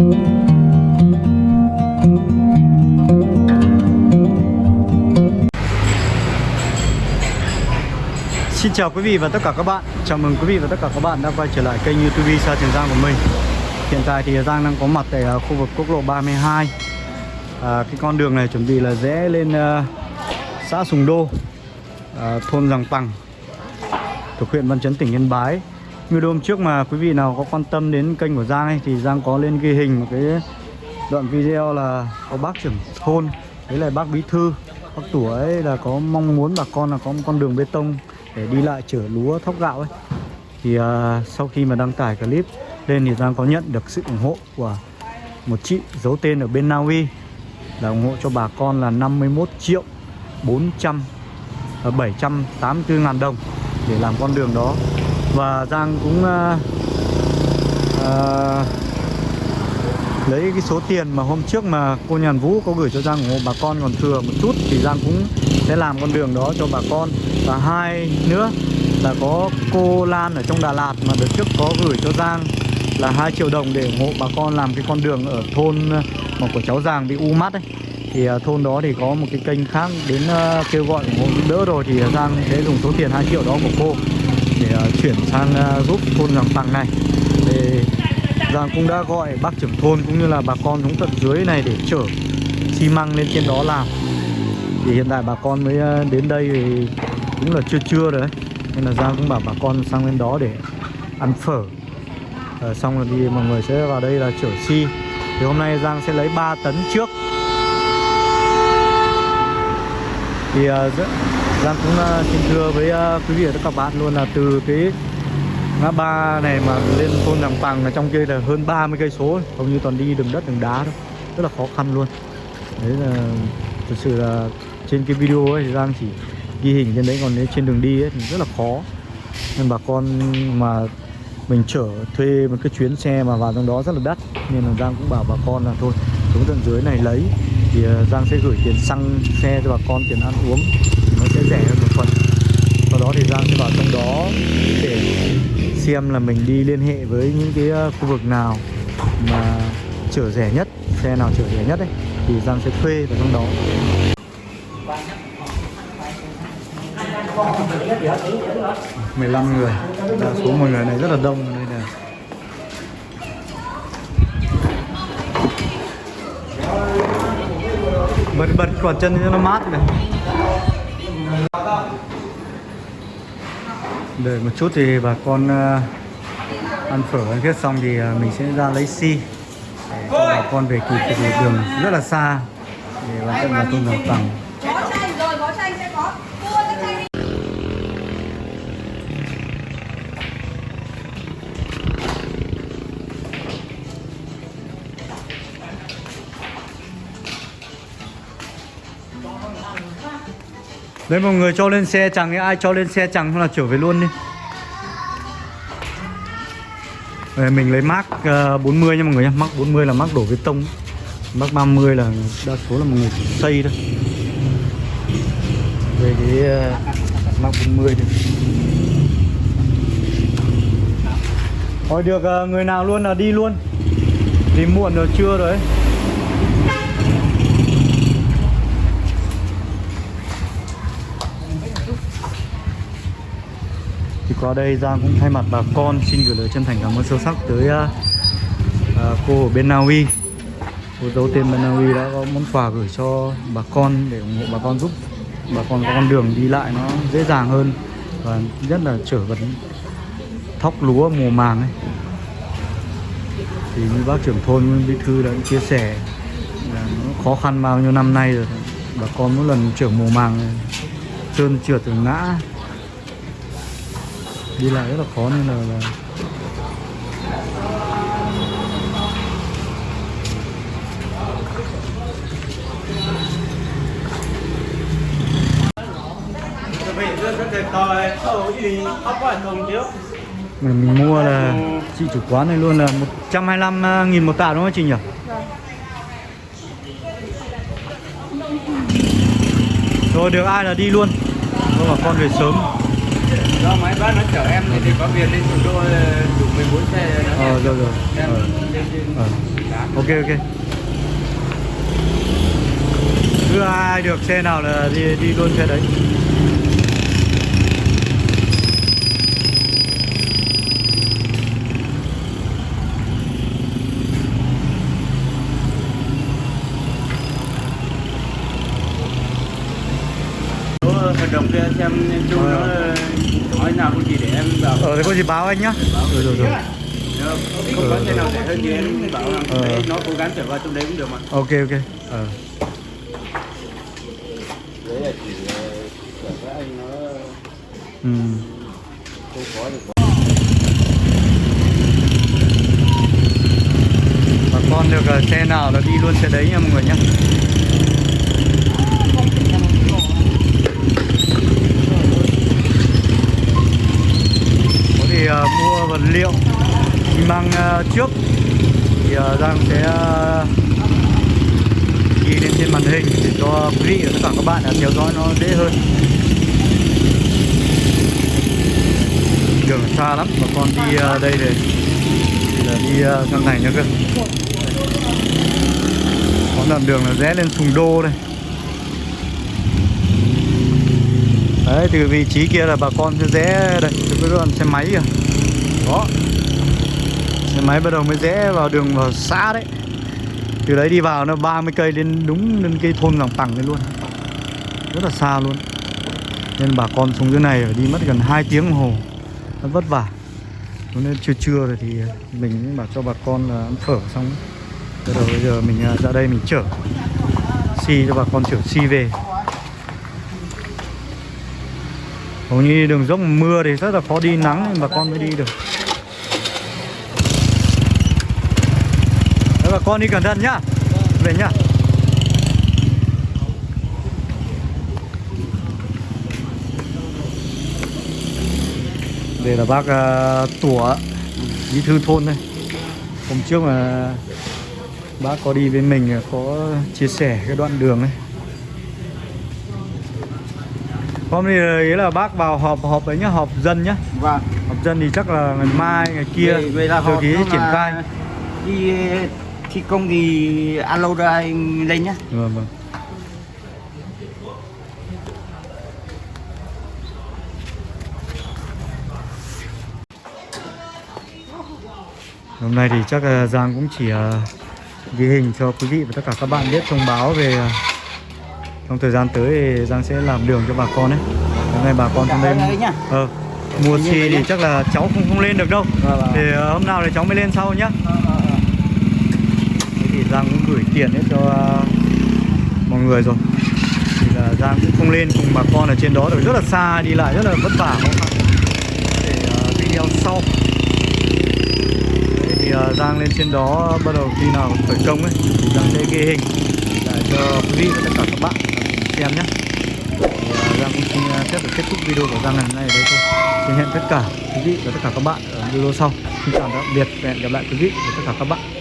Xin chào quý vị và tất cả các bạn. Chào mừng quý vị và tất cả các bạn đã quay trở lại kênh youtube Sa Trường Giang của mình. Hiện tại thì Giang đang có mặt tại à, khu vực quốc lộ 32 à, Cái con đường này chuẩn bị là rẽ lên uh, xã Sùng Đô uh, Thôn Giàng Pằng Thuộc huyện Văn Chấn tỉnh Yên Bái video hôm trước mà quý vị nào có quan tâm đến kênh của Giang ấy Thì Giang có lên ghi hình một cái đoạn video là có bác trưởng thôn Đấy là bác Bí Thư Bác Tủa ấy là có mong muốn bà con là có một con đường bê tông để đi lại chở lúa thóc gạo ấy. Thì uh, sau khi mà đăng tải clip lên thì Giang có nhận được sự ủng hộ của một chị giấu tên ở bên Na Uy là ủng hộ cho bà con là 51 triệu 400 uh, 784 ngàn đồng để làm con đường đó và Giang cũng uh, uh, lấy cái số tiền mà hôm trước mà cô Nhàn Vũ có gửi cho Giang ủng hộ bà con còn thừa một chút thì Giang cũng sẽ làm con đường đó cho bà con. Và hai nữa là có cô Lan ở trong Đà Lạt mà đợt trước có gửi cho Giang là 2 triệu đồng để ủng hộ bà con làm cái con đường ở thôn ờ, mà của cháu Giàng bị u mắt ấy. Thì thôn đó thì có một cái kênh khác đến kêu gọi ủng hộ đỡ rồi thì Giang sẽ dùng số tiền 2 triệu đó của cô. Ờ, chuyển sang ờ, giúp thôn Giàng Tằng này. Thì Giang cũng đã gọi bác trưởng thôn cũng như là bà con xuống tận dưới này để chở xi măng lên trên đó làm. Thì hiện tại bà con mới ờ, đến đây thì cũng là chưa trưa rồi đấy. Nên là Giang cũng bảo bà con sang lên đó để ăn phở. À, xong rồi thì mọi người sẽ vào đây là chở xi. Thì hôm nay Giang sẽ lấy 3 tấn trước. Thì uh, Giang cũng uh, xin thưa với uh, quý vị và các bạn luôn là từ cái ngã ba này mà lên thôn Đằng Pàng là trong kia là hơn 30 cây số hầu như toàn đi đường đất đường đá thôi. Rất là khó khăn luôn. Đấy là thực sự là trên cái video ấy thì Giang chỉ ghi hình trên đấy còn nếu trên đường đi ấy thì rất là khó. Nên bà con mà mình chở thuê một cái chuyến xe mà vào trong đó rất là đắt nên là Giang cũng bảo bà con là thôi xuống tận dưới này lấy. Thì à, Giang sẽ gửi tiền xăng xe cho bà con tiền ăn uống thì nó sẽ rẻ hơn một phần. Sau đó thì Giang sẽ vào trong đó để xem là mình đi liên hệ với những cái ờ, khu vực nào mà chở rẻ nhất, xe nào chở rẻ nhất ấy, thì Giang sẽ thuê vào trong đó. 15 người. Đa số mọi người này rất là đông đây này bật bật quả chân cho nó mát này đợi một chút thì bà con ờ, ăn phở ăn kết xong thì ờ, mình sẽ ra lấy xi để cho bà con về kịp thì đường rất là xa. Để bà con là thôn Giàng bằng Đấy mọi người cho lên xe chẳng ai cho lên xe chẳng là trở về luôn đi. Đây, Mình lấy mác 40 ờ, nha mọi người nha Mác 40 là mác đổ bê tông. Mác 30 là đa số là mọi người chỉ xây thôi. Về cái uh, mác 40 thì Thôi được uh, người nào luôn là đi luôn. Vì muộn rồi trưa rồi ấy. Thì qua đây Giang cũng thay mặt bà con xin gửi lời chân thành cảm ơn sâu sắc tới uh, uh, cô ở bên Na Uy. Cô dấu tên bên Na Uy đã có món quà gửi cho bà con để ủng hộ bà con giúp bà con có con đường đi lại nó dễ dàng hơn và nhất là chở vật thóc lúa mùa màng ấy. Thì như bác trưởng thôn bí thư đã chia sẻ là nó khó khăn bao nhiêu năm nay rồi bà con mỗi lần chở mùa màng trơn trượt rồi ngã đi lại rất là khó nên là, là mình, mình mua là chị chủ quán này luôn là 125 à, nghìn một tạ đúng không chị nhỉ? Rồi được ai là đi luôn Thôi bà con về sớm do máy bác nó chở em thì, thì có việc lên thủ đô đủ 14 xe Ờ rồi rồi em ờ. Ờ. ok ok cứ ai được xe nào là đi đi luôn xe đấy Có hợp đồng kia xem chung nó nói nào cũng chỉ để em bảo. Ờ thế có gì báo anh nhá. Rồi rồi rồi. Được. không có xe nào rẻ hơn thì em bảo là Ờ. đấy, nó cố gắng trở vào trong đấy cũng được mà. Ok ok. Ờ. Đấy là chỉ là các anh nó ừ. không có được. Bà con được ờ, xe nào là đi luôn xe đấy nha mọi người nhé có thể ờ, mua vật liệu. Mình mang ờ, trước. Thì ờ, Giang sẽ ờ, ghi lên trên màn hình để cho quý vị và tất cả các bạn theo dõi nó dễ hơn. Đường xa lắm, bà con đi đây để thì là đi sang này nữa cơ. Có đoạn đường là rẽ lên Sùng Đô đây. Đấy, từ vị trí kia là bà con sẽ rẽ đây. Từ cái đoạn xe máy kìa. Đó. Xe máy bắt đầu mới rẽ vào đường vào xã đấy. Từ đấy đi vào nó 30 cây lên đúng lên cây thôn lòng tẳng đấy luôn. Rất là xa luôn. Nên bà con xuống dưới này phải đi mất gần 2 tiếng đồng hồ. Nó vất vả. Nên trưa trưa rồi thì mình bảo cho bà con là ăn phở xong. Bắt đầu bây giờ mình à, ra đây mình chở Xi cho bà con chở xi về. Hầu như đường dốc mưa thì rất là khó đi, nắng nên bà con mới đi được. Đấy, bà con đi cẩn thận nhá. Về nhá. Đây là bác uh, Tủa Bí thư thôn đây. Hôm trước mà bác có đi với mình có chia sẻ cái đoạn đường ấy. Hôm nay là- ý là bác vào họp họp ấy nhá, họp dân nhá. Vâng. Họp dân thì chắc là ngày mai, ngày kia Vậy- vậy là Rồi họ ký nó triển khai. đi thi công thì alo ra anh lên nhá Vâng vâng Hôm nay thì chắc là Giang cũng chỉ ờ, ghi hình cho quý vị và tất cả các bạn biết thông báo về ờ, trong thời gian tới thì Giang sẽ làm đường cho bà con đấy. Hôm nay bà con trong đây ờ, mua vậy thì chắc là cháu không không lên được đâu. Vâng, vâng. Thì ờ, hôm nào thì cháu mới lên sau nhá. Thì Giang cũng gửi tiền hết cho ờ, mọi người rồi. Thì là Giang cũng không lên cùng bà con ở trên đó được rất là xa đi lại rất là vất vả không để ờ, video sau. Đấy, thì ờ, Giang lên trên đó bắt đầu khi nào khởi công ấy thì Giang sẽ ghi hình để cho quý vị và tất cả các bạn xem nhé. Thì, ờ, Giang cũng xin phép được kết thúc video của Giang ngày hôm nay ở đây thôi. Xin hẹn tất cả quý vị và tất cả các bạn ở video sau. Xin chào tạm biệt và hẹn gặp lại quý vị và tất cả các bạn.